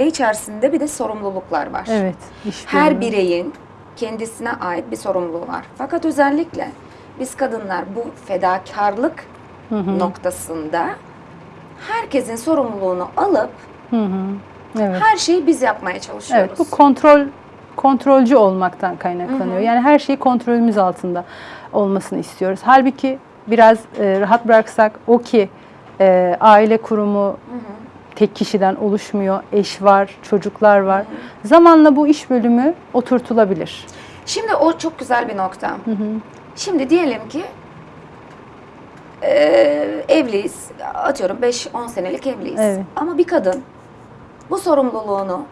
aile içerisinde bir de sorumluluklar var. Evet. Her bireyin kendisine ait bir sorumluluğu var. Fakat özellikle biz kadınlar bu fedakarlık noktasında herkesin sorumluluğunu alıp Hı hı. Evet. her şeyi biz yapmaya çalışıyoruz. Evet, bu kontrol kontrolcü olmaktan kaynaklanıyor. Yani her şey kontrolümüz altında olmasını istiyoruz. Halbuki biraz e, rahat bıraksak o ki e, aile kurumu tek kişiden oluşmuyor. Eş var, çocuklar var. Zamanla bu iş bölümü oturtulabilir. Şimdi o çok güzel bir nokta. Şimdi diyelim ki e, evliyiz. Atıyorum 5-10 senelik evliyiz. Evet. Ama bir kadın bu sorumluluğunu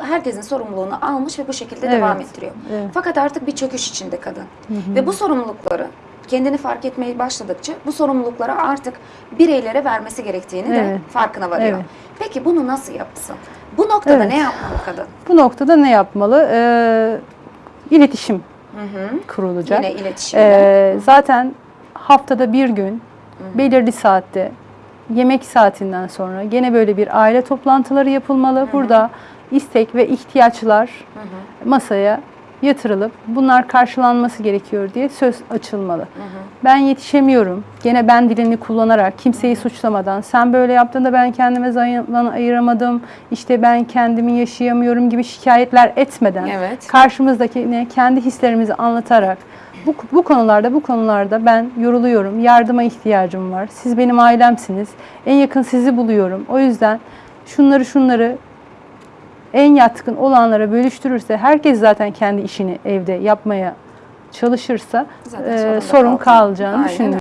herkesin sorumluluğunu almış ve bu şekilde Evet. devam ettiriyor. Evet. Fakat artık bir çöküş içinde kadın. Ve bu sorumlulukları kendini fark etmeye başladıkça bu sorumlulukları artık bireylere vermesi gerektiğini de Evet. farkına varıyor. Evet. Peki bunu nasıl yapsın? Bu noktada Evet. ne yapmalı kadın? Bu noktada ne yapmalı? Ee, iletişim kurulacak. Yine iletişimde. Ee, zaten haftada bir gün belirli saatte yemek saatinden sonra gene böyle bir aile toplantıları yapılmalı. Burada istek ve ihtiyaçlar masaya yatırılıp bunlar karşılanması gerekiyor diye söz açılmalı. Ben yetişemiyorum. Gene ben dilini kullanarak kimseyi suçlamadan sen böyle yaptığında ben kendime zaman ayıramadım. işte ben kendimi yaşayamıyorum gibi şikayetler etmeden Evet. karşımızdakine kendi hislerimizi anlatarak bu, bu konularda bu konularda ben yoruluyorum. Yardıma ihtiyacım var. Siz benim ailemsiniz. En yakın sizi buluyorum. O yüzden şunları şunları en yatkın olanlara bölüştürürse herkes zaten kendi işini evde yapmaya çalışırsa e, sorun kalacağını düşünüyorum.